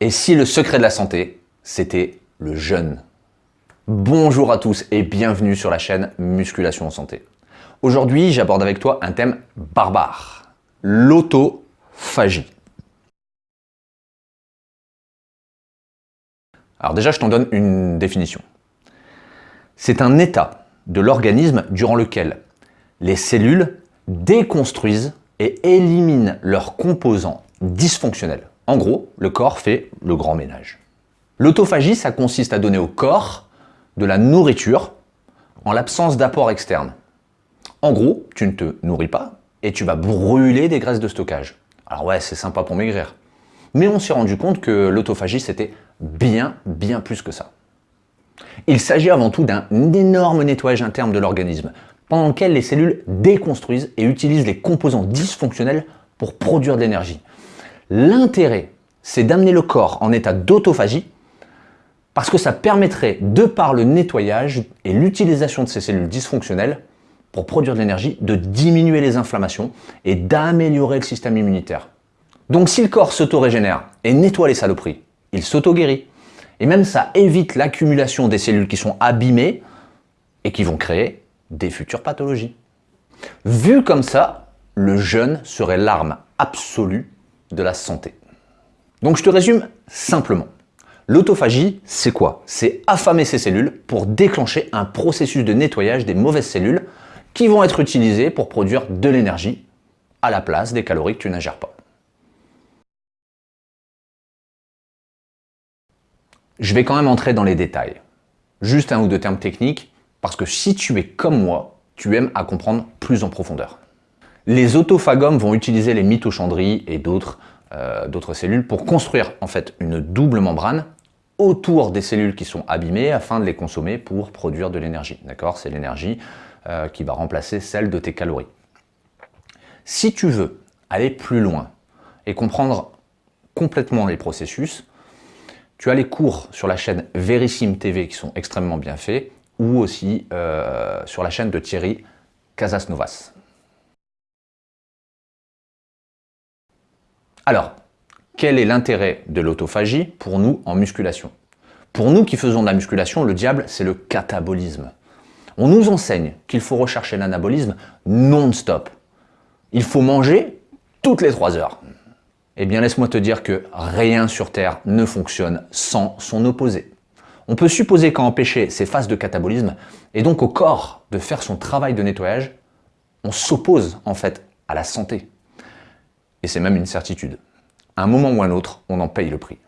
Et si le secret de la santé, c'était le jeûne Bonjour à tous et bienvenue sur la chaîne Musculation en Santé. Aujourd'hui, j'aborde avec toi un thème barbare, l'autophagie. Alors déjà, je t'en donne une définition. C'est un état de l'organisme durant lequel les cellules déconstruisent et éliminent leurs composants dysfonctionnels. En gros, le corps fait le grand ménage. L'autophagie, ça consiste à donner au corps de la nourriture en l'absence d'apport externe. En gros, tu ne te nourris pas et tu vas brûler des graisses de stockage. Alors ouais, c'est sympa pour maigrir. Mais on s'est rendu compte que l'autophagie, c'était bien, bien plus que ça. Il s'agit avant tout d'un énorme nettoyage interne de l'organisme, pendant lequel les cellules déconstruisent et utilisent les composants dysfonctionnels pour produire de l'énergie. L'intérêt, c'est d'amener le corps en état d'autophagie parce que ça permettrait, de par le nettoyage et l'utilisation de ces cellules dysfonctionnelles pour produire de l'énergie, de diminuer les inflammations et d'améliorer le système immunitaire. Donc si le corps s'auto-régénère et nettoie les saloperies, il s'auto-guérit. Et même ça évite l'accumulation des cellules qui sont abîmées et qui vont créer des futures pathologies. Vu comme ça, le jeûne serait l'arme absolue de la santé. Donc je te résume simplement. L'autophagie, c'est quoi? C'est affamer ces cellules pour déclencher un processus de nettoyage des mauvaises cellules qui vont être utilisées pour produire de l'énergie à la place des calories que tu n'ingères pas. Je vais quand même entrer dans les détails. Juste un ou deux termes techniques, parce que si tu es comme moi, tu aimes à comprendre plus en profondeur. Les autophagomes vont utiliser les mitochondries et euh, d'autres cellules pour construire en fait une double membrane autour des cellules qui sont abîmées afin de les consommer pour produire de l'énergie. D'accord? C'est l'énergie euh, qui va remplacer celle de tes calories. Si tu veux aller plus loin et comprendre complètement les processus, tu as les cours sur la chaîne Verissime TV qui sont extrêmement bien faits ou aussi euh, sur la chaîne de Thierry Casasnovas. Alors, quel est l'intérêt de l'autophagie pour nous en musculation? Pour nous qui faisons de la musculation, le diable, c'est le catabolisme. On nous enseigne qu'il faut rechercher l'anabolisme non-stop. Il faut manger toutes les 3 heures. Eh bien, laisse-moi te dire que rien sur Terre ne fonctionne sans son opposé. On peut supposer qu'à empêcher ces phases de catabolisme, et donc au corps de faire son travail de nettoyage, on s'oppose en fait à la santé. Et c'est même une certitude. À un moment ou un autre, on en paye le prix.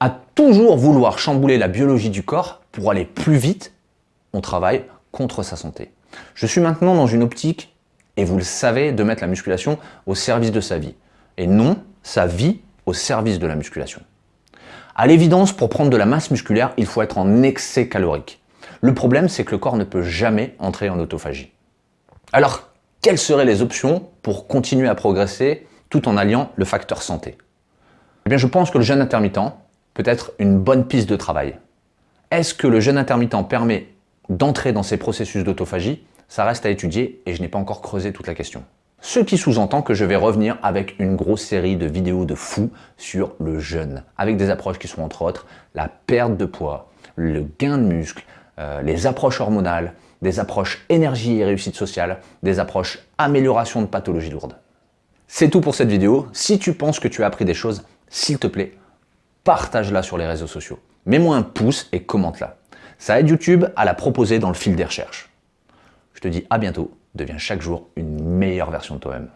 À toujours vouloir chambouler la biologie du corps pour aller plus vite, on travaille contre sa santé. Je suis maintenant dans une optique, et vous le savez, de mettre la musculation au service de sa vie. Et non sa vie au service de la musculation. À l'évidence, pour prendre de la masse musculaire, il faut être en excès calorique. Le problème, c'est que le corps ne peut jamais entrer en autophagie. Alors, quelles seraient les options pour continuer à progresser tout en alliant le facteur santé Eh bien, je pense que le jeûne intermittent peut être une bonne piste de travail. Est-ce que le jeûne intermittent permet d'entrer dans ces processus d'autophagie? Ça reste à étudier et je n'ai pas encore creusé toute la question. Ce qui sous-entend que je vais revenir avec une grosse série de vidéos de fous sur le jeûne, avec des approches qui sont entre autres la perte de poids, le gain de muscle, euh, les approches hormonales, des approches énergie et réussite sociale, des approches amélioration de pathologies lourdes. C'est tout pour cette vidéo. Si tu penses que tu as appris des choses, s'il te plaît, partage-la sur les réseaux sociaux. Mets-moi un pouce et commente-la. Ça aide YouTube à la proposer dans le fil des recherches. Je te dis à bientôt, deviens chaque jour une meilleure version de toi-même.